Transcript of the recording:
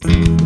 Bye.